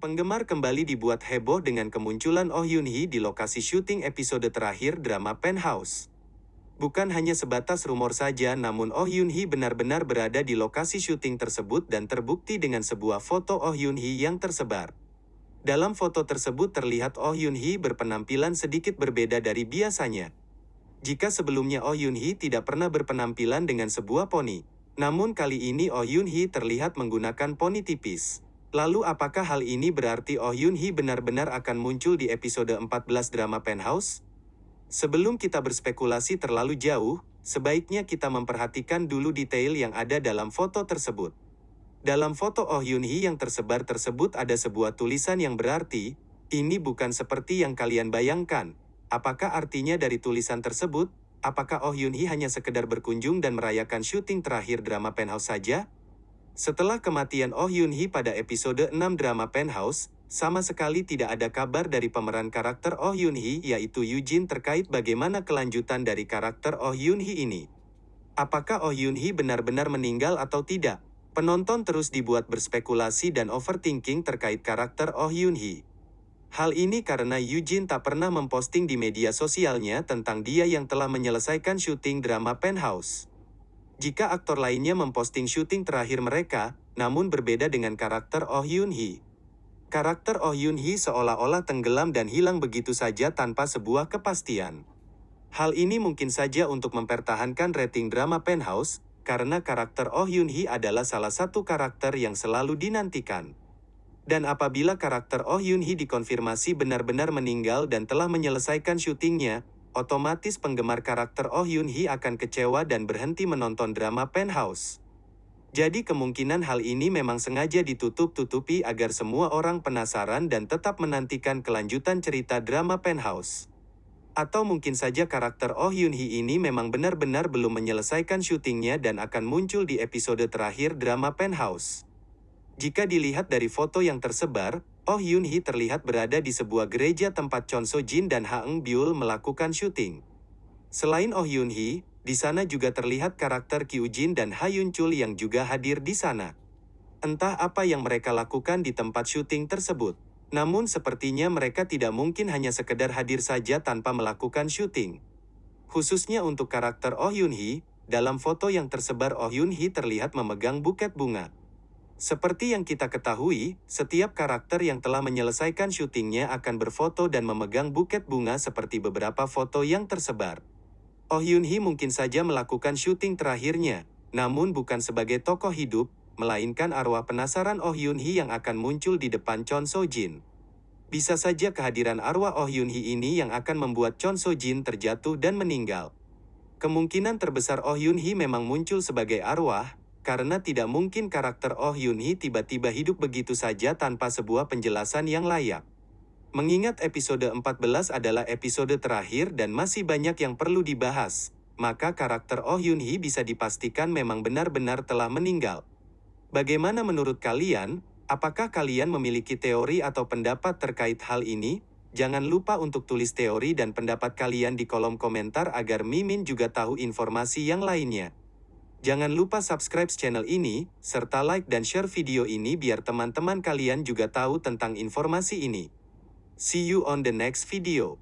Penggemar kembali dibuat heboh dengan kemunculan Oh Yoon Hee di lokasi syuting episode terakhir drama Penthouse. Bukan hanya sebatas rumor saja namun Oh Yoon Hee benar-benar berada di lokasi syuting tersebut dan terbukti dengan sebuah foto Oh Yoon Hee yang tersebar. Dalam foto tersebut terlihat Oh Yoon Hee berpenampilan sedikit berbeda dari biasanya. Jika sebelumnya Oh Yoon Hee tidak pernah berpenampilan dengan sebuah poni, namun kali ini Oh Yoon Hee terlihat menggunakan poni tipis. Lalu apakah hal ini berarti Oh Yoon Hee benar-benar akan muncul di episode 14 drama Penthouse? Sebelum kita berspekulasi terlalu jauh, sebaiknya kita memperhatikan dulu detail yang ada dalam foto tersebut. Dalam foto Oh Yoon Hee yang tersebar tersebut ada sebuah tulisan yang berarti, ini bukan seperti yang kalian bayangkan. Apakah artinya dari tulisan tersebut? Apakah Oh Yoon Hee hanya sekedar berkunjung dan merayakan syuting terakhir drama Penthouse saja? Setelah kematian Oh Yoon Hee pada episode 6 drama Penthouse, sama sekali tidak ada kabar dari pemeran karakter Oh Yoon Hee yaitu Eugene terkait bagaimana kelanjutan dari karakter Oh Yoon Hee ini. Apakah Oh Yoon Hee benar-benar meninggal atau tidak? Penonton terus dibuat berspekulasi dan overthinking terkait karakter Oh Yoon Hee. Hal ini karena Eugene tak pernah memposting di media sosialnya tentang dia yang telah menyelesaikan syuting drama Penthouse. Jika aktor lainnya memposting syuting terakhir mereka, namun berbeda dengan karakter Oh Yoon Hee. Karakter Oh Yoon Hee seolah-olah tenggelam dan hilang begitu saja tanpa sebuah kepastian. Hal ini mungkin saja untuk mempertahankan rating drama Penthouse, karena karakter Oh Yoon Hee adalah salah satu karakter yang selalu dinantikan. Dan apabila karakter Oh Yoon Hee dikonfirmasi benar-benar meninggal dan telah menyelesaikan syutingnya, otomatis penggemar karakter Oh Yoon Hee akan kecewa dan berhenti menonton drama Penthouse. Jadi kemungkinan hal ini memang sengaja ditutup-tutupi agar semua orang penasaran dan tetap menantikan kelanjutan cerita drama Penthouse. Atau mungkin saja karakter Oh Yoon Hee ini memang benar-benar belum menyelesaikan syutingnya dan akan muncul di episode terakhir drama Penthouse. Jika dilihat dari foto yang tersebar, Oh Yoon Hee terlihat berada di sebuah gereja tempat Chon So Jin dan Ha Eung Byul melakukan syuting. Selain Oh Yoon Hee, di sana juga terlihat karakter Kyu Jin dan Ha Yun Chul yang juga hadir di sana. Entah apa yang mereka lakukan di tempat syuting tersebut. Namun sepertinya mereka tidak mungkin hanya sekedar hadir saja tanpa melakukan syuting. Khususnya untuk karakter Oh Yoon Hee, dalam foto yang tersebar Oh Yoon Hee terlihat memegang buket bunga. Seperti yang kita ketahui, setiap karakter yang telah menyelesaikan syutingnya akan berfoto dan memegang buket bunga seperti beberapa foto yang tersebar. Oh Yoon Hee mungkin saja melakukan syuting terakhirnya, namun bukan sebagai tokoh hidup, melainkan arwah penasaran Oh Yoon Hee yang akan muncul di depan Chon So Jin. Bisa saja kehadiran arwah Oh Yoon Hee ini yang akan membuat Chon So Jin terjatuh dan meninggal. Kemungkinan terbesar Oh Yoon Hee memang muncul sebagai arwah, karena tidak mungkin karakter Oh Yoon Hee tiba-tiba hidup begitu saja tanpa sebuah penjelasan yang layak. Mengingat episode 14 adalah episode terakhir dan masih banyak yang perlu dibahas, maka karakter Oh Yoon Hee bisa dipastikan memang benar-benar telah meninggal. Bagaimana menurut kalian? Apakah kalian memiliki teori atau pendapat terkait hal ini? Jangan lupa untuk tulis teori dan pendapat kalian di kolom komentar agar Mimin juga tahu informasi yang lainnya. Jangan lupa subscribe channel ini, serta like dan share video ini biar teman-teman kalian juga tahu tentang informasi ini. See you on the next video.